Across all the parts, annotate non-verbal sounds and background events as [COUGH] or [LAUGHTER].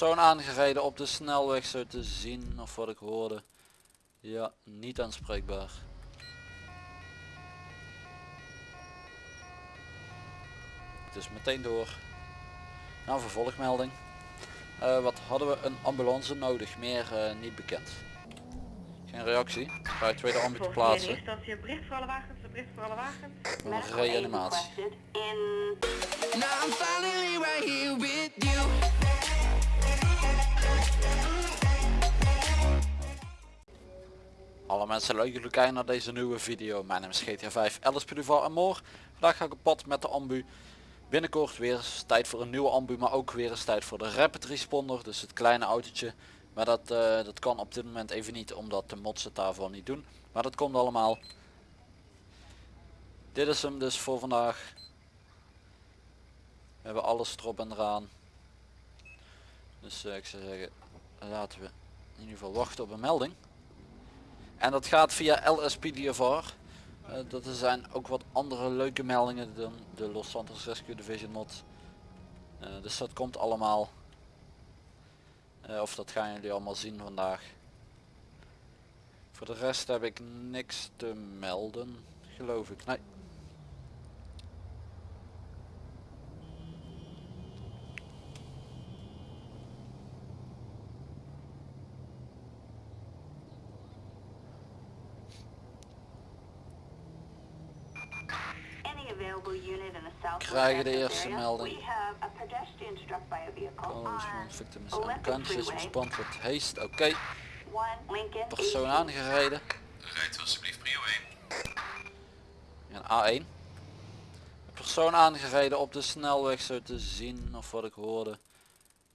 persoon aangereden op de snelweg zo te zien of wat ik hoorde. Ja, niet aanspreekbaar. Dus meteen door. Nou, vervolgmelding. Eh, wat hadden we? Een ambulance nodig, meer eh, niet bekend. Geen reactie. Ga je tweede ambu te plaatsen. instantie een bericht voor alle wagens, een bericht voor alle wagens. Een reanimatie. Now I'm finally right here with you. Alle mensen leuk jullie kijken naar deze nieuwe video. Mijn naam is GTA 5 LSP Duval en Moor. Vandaag ga ik op pad met de ambu. Binnenkort weer eens tijd voor een nieuwe ambu, maar ook weer eens tijd voor de rapid responder. Dus het kleine autootje. Maar dat, eh, dat kan op dit moment even niet, omdat de mods het daarvoor niet doen. Maar dat komt allemaal. Dit is hem dus voor vandaag. We hebben alles erop en eraan. Dus eh, ik zou zeggen, laten we in ieder geval wachten op een melding. En dat gaat via LSPDFR. Uh, dat er zijn ook wat andere leuke meldingen dan de Los Santos Rescue Division mod. Eh, dus dat komt allemaal. Eh, of dat gaan jullie allemaal zien vandaag. Voor de rest heb ik niks te melden, geloof ik. Nee. Krijgen de eerste melding. We have a pedestrian struck by a vehicle Oh, victim is unconscious, respond with haste. Oké, persoon 18. aangereden. Rijdt alsjeblieft prio 1. Een A1. Een persoon aangereden op de snelweg zo te zien of wat ik hoorde.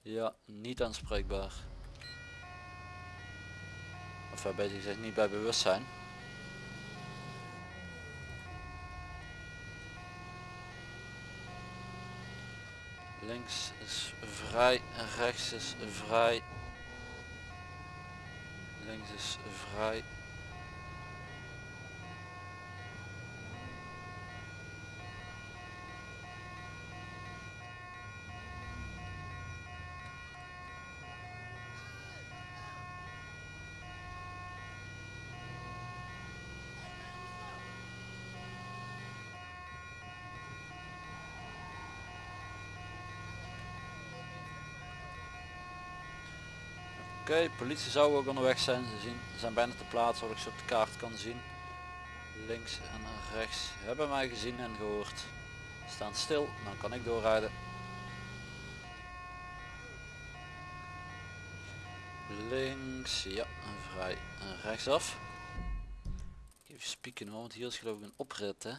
Ja, niet aanspreekbaar. Of hij gezegd niet bij bewustzijn. Links is vrij en rechts is vrij. Links is vrij. Oké, politie zou ook onderweg zijn. Ze zien, zijn bijna te plaatsen wat ik ze op de kaart kan zien. Links en rechts hebben mij gezien en gehoord. Staan stil, dan kan ik doorrijden. Links, ja, en vrij en rechtsaf. Even spieken hoor, want hier is geloof ik een oprit hè.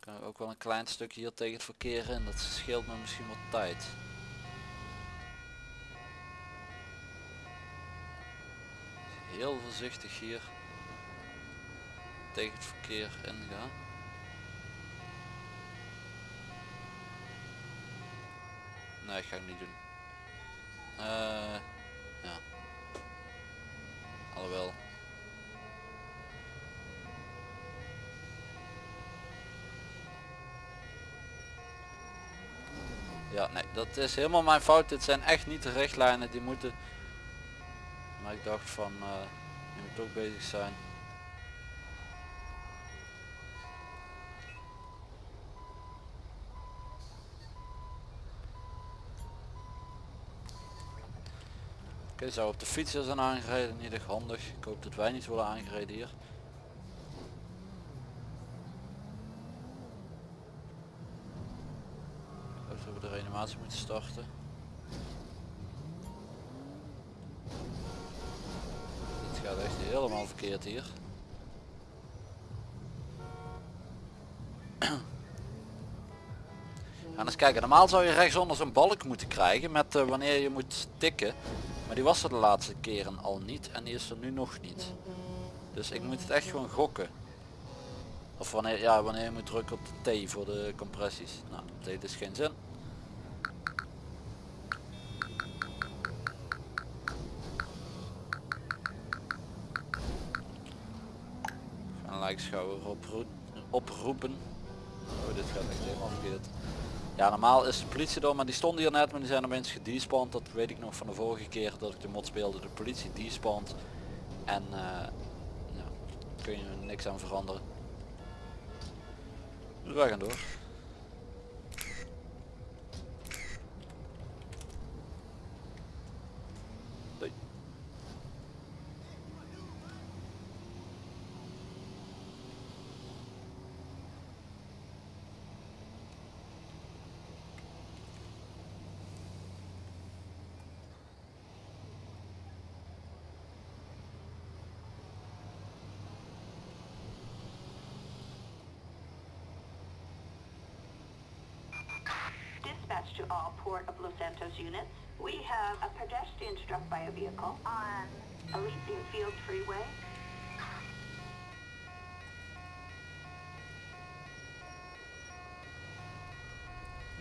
Kan ik ook wel een klein stukje hier tegen het verkeer in, dat scheelt me misschien wat tijd. Heel voorzichtig hier tegen het verkeer ingaan. Nee, ga ik niet doen. Eh, ja. Alhoewel. Ja, nee, dat is helemaal mijn fout. Dit zijn echt niet de richtlijnen die moeten ik dacht van, uh, je moet ook bezig zijn. Oké, zou op de fietsen zijn aangereden, niet echt handig. Ik hoop dat wij niet worden aangereden hier. Dat we de reanimatie moeten starten. Helemaal verkeerd hier. [CLEARS THROAT] Gaan eens kijken, normaal zou je rechtsonder zo'n balk moeten krijgen met uh, wanneer je moet tikken. Maar die was er de laatste keren al niet en die is er nu nog niet. Dus ik moet het echt gewoon gokken. Of wanneer, ja, wanneer je moet drukken op de T voor de compressies. Nou, dat heeft dus geen zin. Lijkschouwer opro oproepen. Oh, dit gaat echt helemaal verkeerd. Ja, normaal is de politie door, maar die stonden hier net, maar die zijn opeens gedespawned. Dat weet ik nog van de vorige keer dat ik de mod speelde. De politie despawned. En ja, kun je niks aan veranderen. Dus wij gaan door. Doei. Dispatch to all Port of Los Santos units. We have a pedestrian struck by a vehicle on Elysian Field Freeway.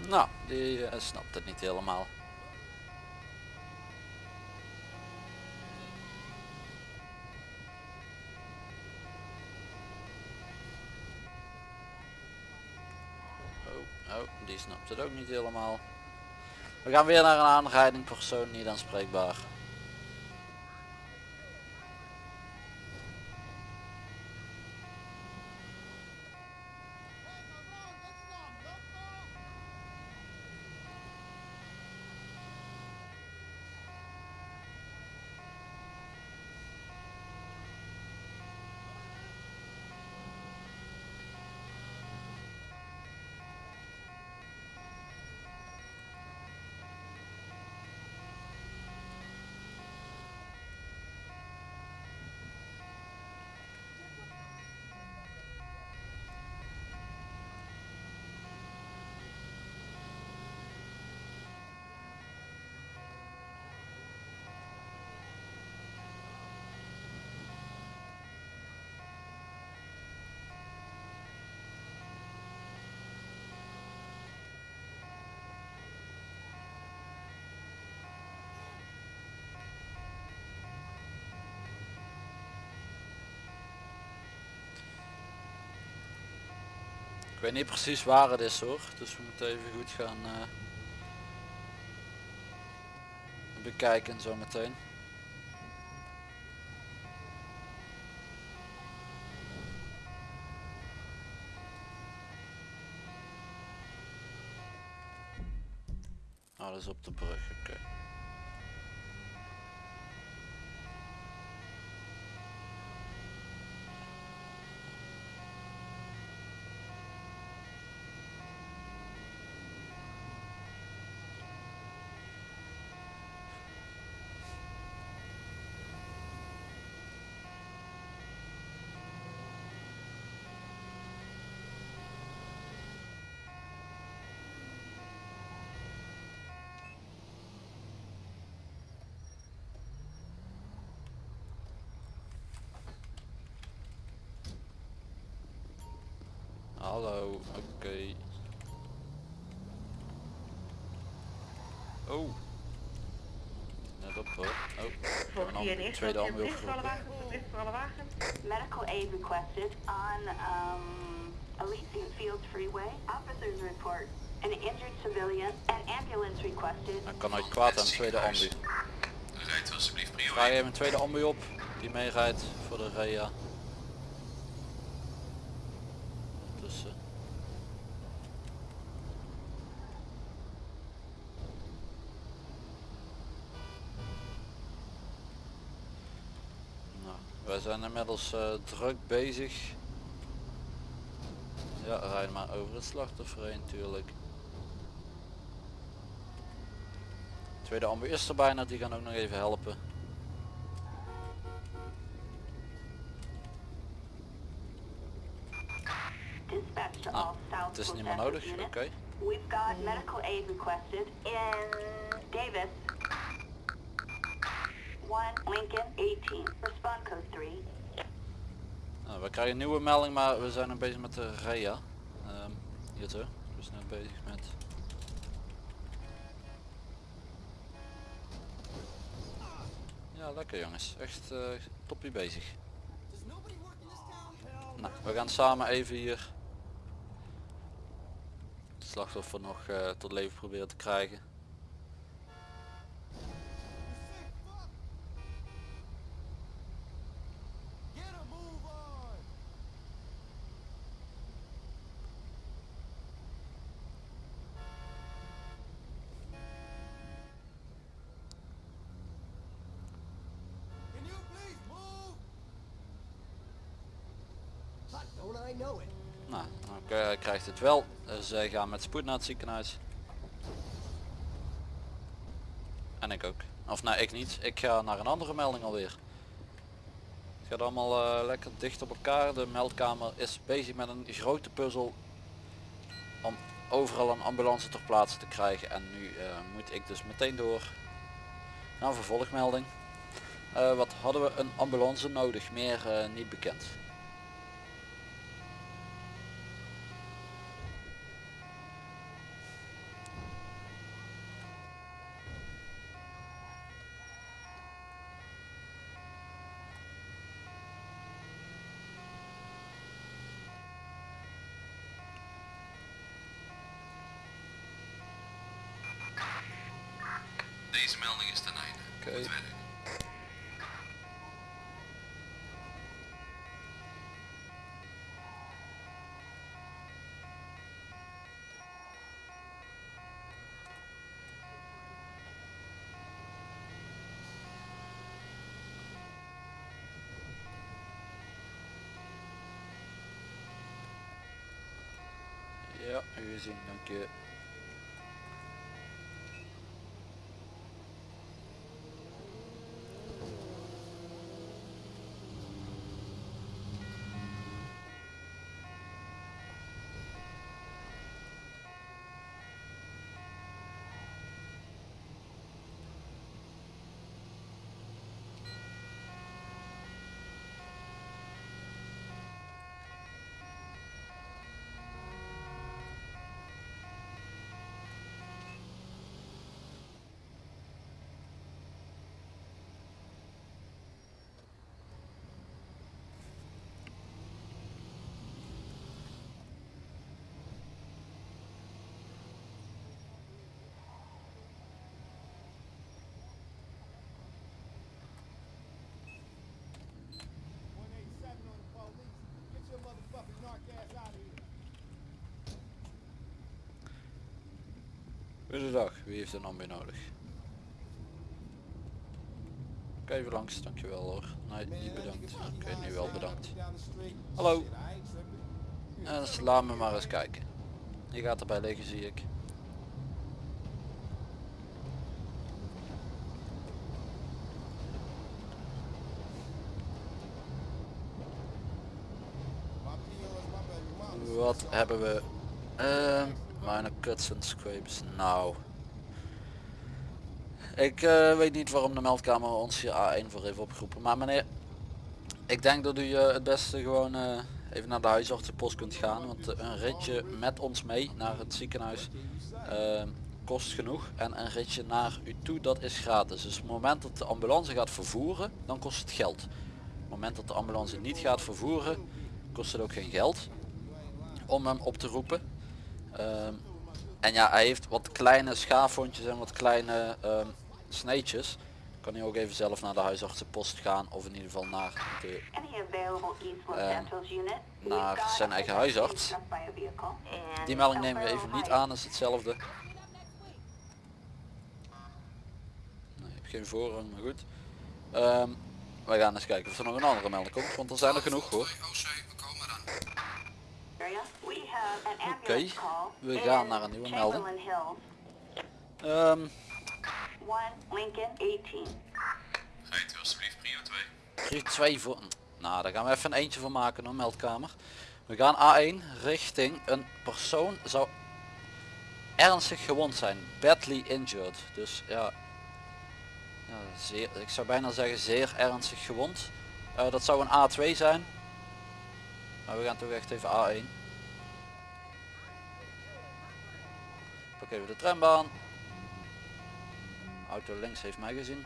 Nou, die eh, snapt het niet helemaal. Oh, oh, die snapt het ook niet helemaal. We gaan weer naar een aanrijding, persoon niet aanspreekbaar. Ik weet niet precies waar het is hoor, dus we moeten even goed gaan eh, bekijken zo meteen. Dat is op de brug, oké. Hallo, oké. Oh. Net op hoor. Oh, een ander- hier eerst tweede ambu bericht voor alle opgeroepen. wagens, bericht voor alle wagens. Medical aid requested on um, Elysian Fields Freeway. Officers report an injured civilian. An ambulance requested. Dan kan nooit kwaad aan de tweede ambu. Rijdt alsjeblieft prio Vraag 1. even een tweede ambu op die meerijdt voor de REA. Dus, eh, nou, wij zijn inmiddels eh, druk bezig. Ja, rijd maar over het slachtoffer heen natuurlijk. Tweede ambu is er bijna, die gaan ook nog even helpen. Nou, Het is niet meer nodig, oké. We've got medical aid requested in Davis. 1 Lincoln 18. Respond code 3. Nou, we krijgen een nieuwe melding, maar we zijn nog bezig met de REA. Ehm hier zo. We zijn bezig met... Ja, lekker jongens. Echt eh toppie bezig. Nou, we gaan samen even hier het slachtoffer nog eh, tot leven proberen te krijgen. Nou, dan eh, krijgt het wel. Dus zij gaan met spoed naar het ziekenhuis. En ik ook. Of nou, ik niet. Ik ga naar een andere melding alweer. Het gaat allemaal eh, lekker dicht op elkaar. De meldkamer is bezig met een grote puzzel om overal een ambulance ter plaatse te krijgen. En nu moet ik dus meteen door naar een vervolgmelding. Wat hadden we een ambulance nodig? Meer niet bekend. Deze melding is ten einde. Oké. Werk. Ja, u gezien, dank je. Goedendag, wie heeft een ambu nodig? Oké, even langs, dankjewel hoor. Nee, niet bedankt. Oké, nu wel bedankt. Hallo. Eh, dus laat me maar eens kijken. Je gaat erbij liggen zie ik. Wat hebben we? Ehm minor cuts and scrapes. Nou. Ik eh, weet niet waarom de meldkamer ons hier A1 voor heeft opgeroepen. Maar meneer, ik denk dat u eh, het beste gewoon eh, even naar de huisartsenpost kunt gaan. Want een ritje met ons mee naar het ziekenhuis kost genoeg. En een ritje naar u toe, dat is gratis. Dus het moment dat de ambulance gaat vervoeren, dan kost het geld. Het moment dat de ambulance niet gaat vervoeren, kost het ook geen geld om hem op te roepen. Ehm, en ja, hij heeft wat kleine schaafwondjes en wat kleine ehm sneetjes. Kan hij ook even zelf naar de huisartsenpost gaan of in ieder geval naar de Ehm, naar zijn eigen huisarts. Die melding El nemen we even niet aan, is hetzelfde. Nee, heb geen voorrang, maar goed. Ehm we gaan eens kijken of er nog een andere melding komt, want er zijn er genoeg hoor. Oké, we gaan naar een nieuwe melding. Chamberlain Hills, Ehm 1 Lincoln 18. Rijdt u alsjeblieft prio 2. Drie, twee voor. Nou, daar gaan we even een eentje van maken hoor, meldkamer. We gaan A1 richting een persoon zou ernstig gewond zijn. Badly injured. Dus ja, ja zeer, ik zou bijna zeggen zeer ernstig gewond. Eh, dat zou een A2 zijn. Maar we gaan toch echt even A1. Pak even de trambaan. Auto links heeft mij gezien.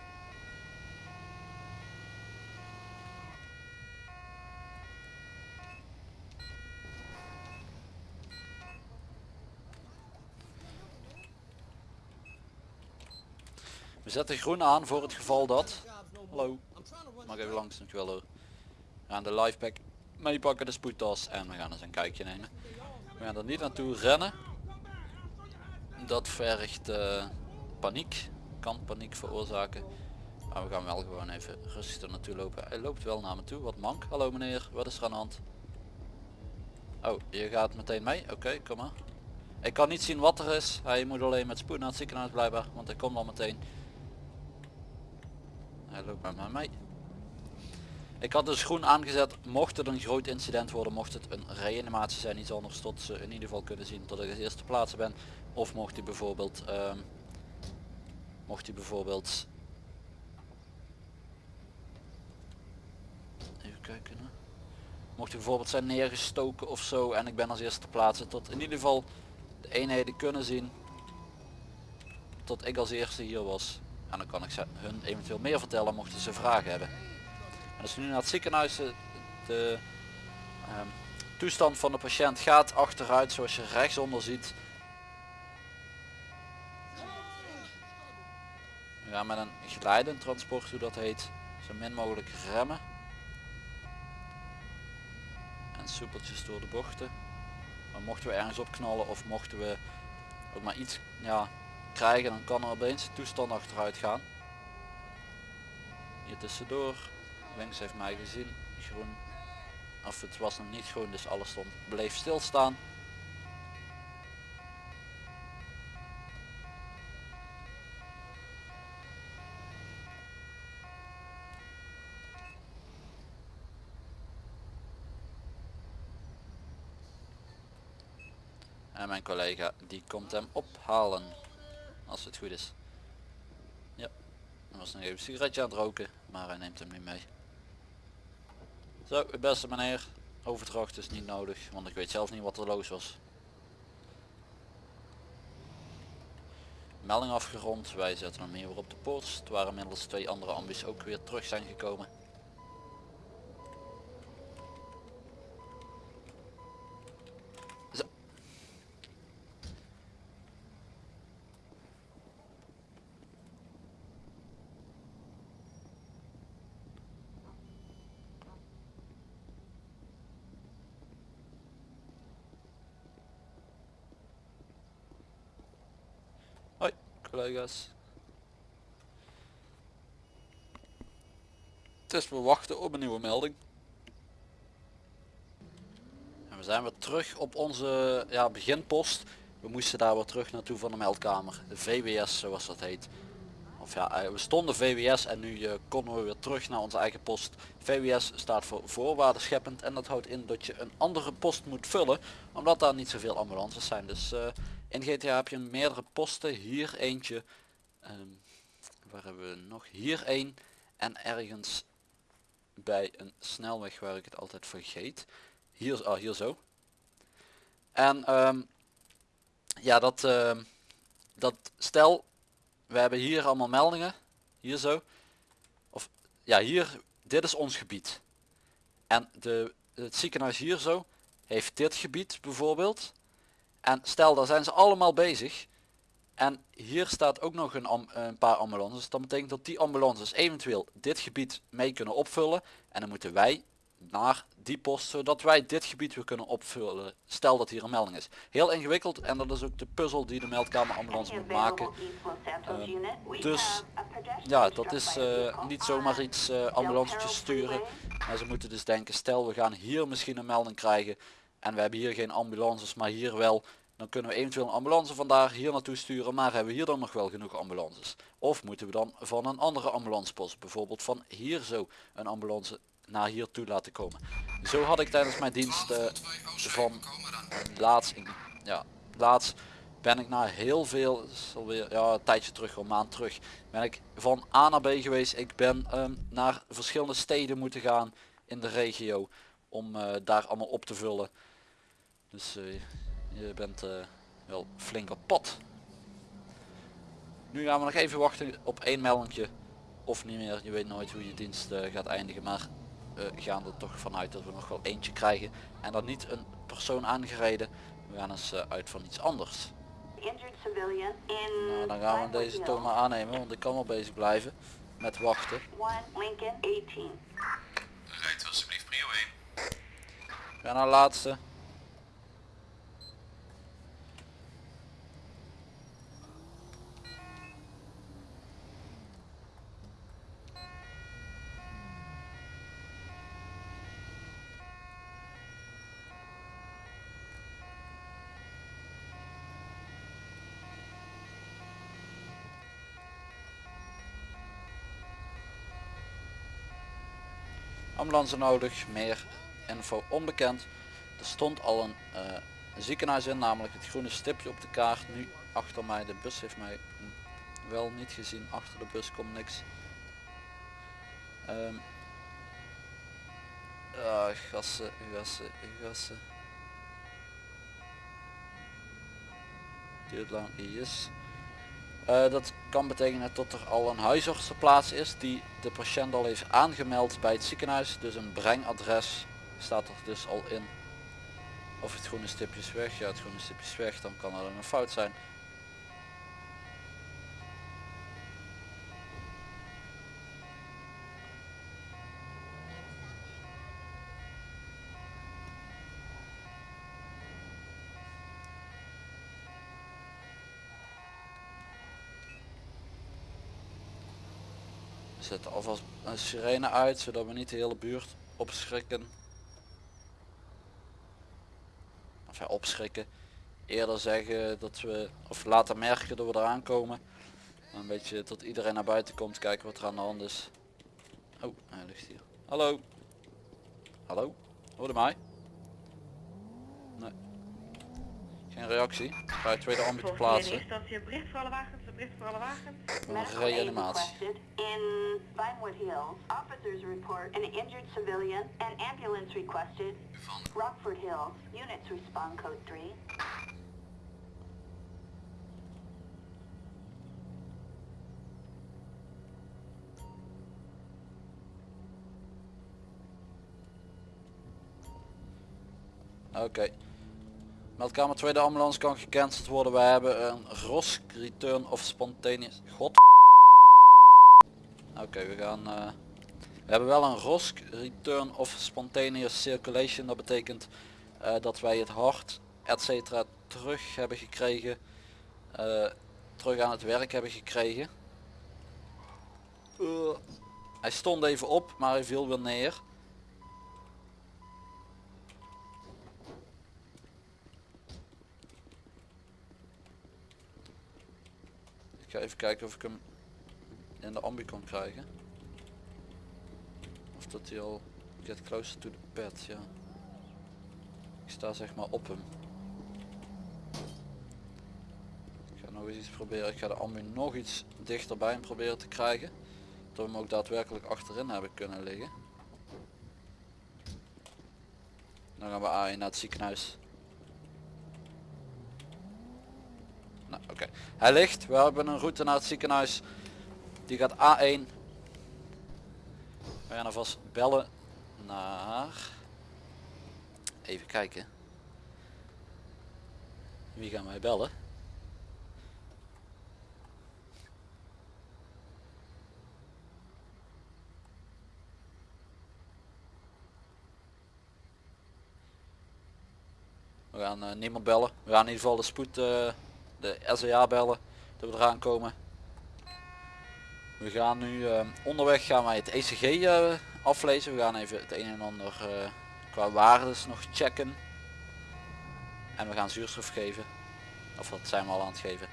We zetten groen aan voor het geval dat... Hallo. Mag even langs natuurlijk wel hoor. Aan de live pack lifepack meepakken, de spoedtas en we gaan eens een kijkje nemen. We gaan er niet naartoe rennen. Dat vergt eh, paniek. Kan paniek veroorzaken. Maar we gaan wel gewoon even rustig er naartoe lopen. Hij loopt wel naar me toe. Wat mank. Hallo meneer, wat is er aan de hand? Oh, je gaat meteen mee? Oké, kom maar. Ik kan niet zien wat er is. Hij moet alleen met spoed naar het ziekenhuis blijven, want hij komt al meteen. Hij loopt met mij mee. Ik had dus groen aangezet, mocht het een groot incident worden, mocht het een reanimatie zijn, iets anders, tot ze in ieder geval kunnen zien dat ik het eerste plaatsen ben. Of mocht hij bijvoorbeeld, ehm, mocht hij bijvoorbeeld, even kijken, hè. mocht hij bijvoorbeeld zijn neergestoken of zo en ik ben als eerste te plaatsen, tot in ieder geval de eenheden kunnen zien tot ik als eerste hier was. En dan kan ik hun eventueel meer vertellen mochten ze vragen hebben. En als we nu naar het ziekenhuis, eh, de ehm, toestand van de patiënt gaat achteruit zoals je rechtsonder ziet. We gaan met een glijdend transport, hoe dat heet, zo min mogelijk remmen. En soepeltjes door de bochten. Maar mochten we ergens opknallen of mochten we ook maar iets ja, krijgen, dan kan er opeens de toestand achteruit gaan. Hier tussendoor. Links heeft mij gezien. Groen. Of het was nog niet groen, dus alles stond. Bleef stilstaan. En mijn collega die komt hem ophalen. Als het goed is. Ja. Hij was nog even een sigaretje aan het roken. Maar hij neemt hem niet mee. Zo, beste meneer. Overdracht is niet nodig. Want ik weet zelf niet wat er los was. Melding afgerond. Wij zetten hem hier weer op de post. Het waren inmiddels twee andere ambies ook weer terug zijn gekomen. Collega's. Dus we wachten op een nieuwe melding. En we zijn weer terug op onze ja, beginpost. We moesten daar weer terug naartoe van de meldkamer. De VWS zoals dat heet. Of ja, eh, we stonden VWS en nu eh, konden we weer terug naar onze eigen post. VWS staat voor voorwaarden scheppend en dat houdt in dat je een andere post moet vullen. Omdat daar niet zoveel ambulances zijn. Dus eh, in GTA heb je meerdere posten. Hier eentje. ehm, waar hebben we nog? Hier één. En ergens bij een snelweg waar ik het altijd vergeet. Hier, ah, hier zo. En ehm, ja, dat, ehm, dat stel, we hebben hier allemaal meldingen. Hier zo. Of ja, hier, dit is ons gebied. En de, het ziekenhuis hier zo heeft dit gebied bijvoorbeeld. En stel, daar zijn ze allemaal bezig. En hier staat ook nog een, een paar ambulances. Dat betekent dat die ambulances eventueel dit gebied mee kunnen opvullen. En dan moeten wij naar die post, zodat wij dit gebied weer kunnen opvullen. Stel dat hier een melding is. Heel ingewikkeld en dat is ook de puzzel die de meldkamer ambulance moet maken. Ehm, dus ja, dat is eh, niet zomaar iets uh, ambulancetjes sturen. En ze moeten dus denken, stel we gaan hier misschien een melding krijgen. En we hebben hier geen ambulances, maar hier wel. Dan kunnen we eventueel een ambulance vandaar hier naartoe sturen. Maar hebben we hier dan nog wel genoeg ambulances? Of moeten we dan van een andere ambulancepost, bijvoorbeeld van hier zo, een ambulance naar hier toe laten komen. Zo had ik tijdens mijn dienst eh, van laatst, ja, laatst ben ik naar heel veel, is alweer ja, een tijdje terug, een maand terug, ben ik van A naar B geweest. Ik ben ehm, naar verschillende steden moeten gaan in de regio om eh, daar allemaal op te vullen. Dus eh, je bent eh, wel flink op pad. Nu gaan we nog even wachten op één meldingje of niet meer. Je weet nooit hoe je dienst eh, gaat eindigen, maar we gaan er toch vanuit dat we nog wel eentje krijgen. En dan niet een persoon aangereden. We gaan eens uit van iets anders. Nou, dan gaan we deze toch maar aannemen, want ik kan wel bezig blijven met wachten. One Lincoln 18. Rijdt alsjeblieft prio 1. We gaan naar de laatste. Nodig, meer info onbekend. Er stond al een eh, ziekenhuis in, namelijk het groene stipje op de kaart. Nu achter mij, de bus heeft mij wel niet gezien. Achter de bus komt niks. Ah, gassen, gassen, gassen. Duurt lang, yes. Eh, dat kan betekenen dat er al een huisarts ter plaatse is die de patiënt al heeft aangemeld bij het ziekenhuis. Dus een brengadres staat er dus al in. Of het groene stipje is weg. Ja, het groene stipje is weg. Dan kan er een fout zijn. Zetten alvast een sirene uit, zodat we niet de hele buurt opschrikken. Of ja, opschrikken. Eerder zeggen dat we, of laten merken dat we eraan komen. Een beetje tot iedereen naar buiten komt, kijken wat er aan de hand is. Oh, hij ligt hier. Hallo. Hallo. Hoorde mij? Nee. Geen reactie. Ga je tweede ambu te Volgens plaatsen. In eerste instantie een bericht voor alle wagens, een bericht voor alle wagens. Een Medical aid reanimatie. requested in Vinewood Hills. Officers report an injured civilian. An ambulance requested. Van Rockford Hills. Units respond code 3. Oké. Meldkamer tweede ambulance kan gecanceld worden. Wij hebben een ROS return of spontaneous. God. Oké, we gaan. eh, we hebben wel een ROS return of spontaneous circulation. Dat betekent eh, dat wij het hart, etc. terug hebben gekregen. eh, terug aan het werk hebben gekregen. Hij stond even op, maar hij viel weer neer. Ga even kijken of ik hem in de ambi kan krijgen. Of dat hij al get closer to the pad, ja. Ik sta zeg maar op hem. Ik ga nog eens iets proberen. Ik ga de ambi nog iets dichterbij hem proberen te krijgen. Dat we hem ook daadwerkelijk achterin hebben kunnen liggen. Dan gaan we A1 naar het ziekenhuis. Nou, oké. Hij ligt. We hebben een route naar het ziekenhuis. Die gaat A1. We gaan alvast bellen naar... Even kijken. Wie gaan wij bellen? We gaan eh, niemand bellen. We gaan in ieder geval de spoed, eh, de SEA bellen. Dat we eraan komen. We gaan nu eh, onderweg gaan wij het ECG eh, aflezen. We gaan even het een en ander eh, qua waardes nog checken. En we gaan zuurstof geven. Of dat zijn we al aan het geven.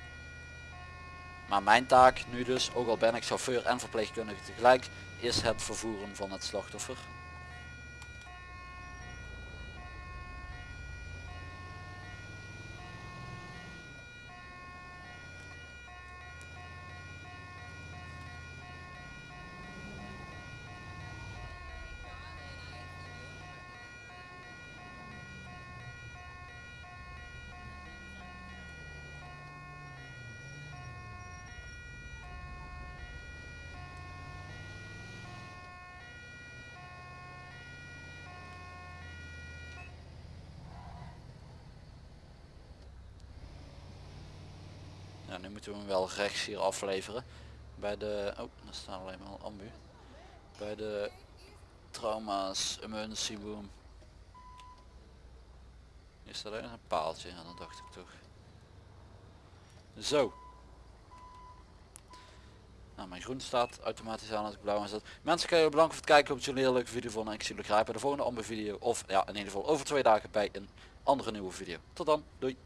Maar mijn taak nu dus, ook al ben ik chauffeur en verpleegkundige tegelijk, is het vervoeren van het slachtoffer. Nu moeten we hem wel rechts hier afleveren. Bij de... Oh, daar staan alleen maar ambu. Bij de trauma's, emergency room. Is staat er een paaltje? Ja, dat dacht ik toch. Zo. Nou, mijn groen staat automatisch aan als ik blauw aanzet. Mensen, wil jullie bedanken voor het kijken. Ik hoop dat jullie een hele leuke video vonden. En ik zie jullie graag bij de volgende ambu video. Of ja, in ieder geval over twee dagen bij een andere nieuwe video. Tot dan. Doei.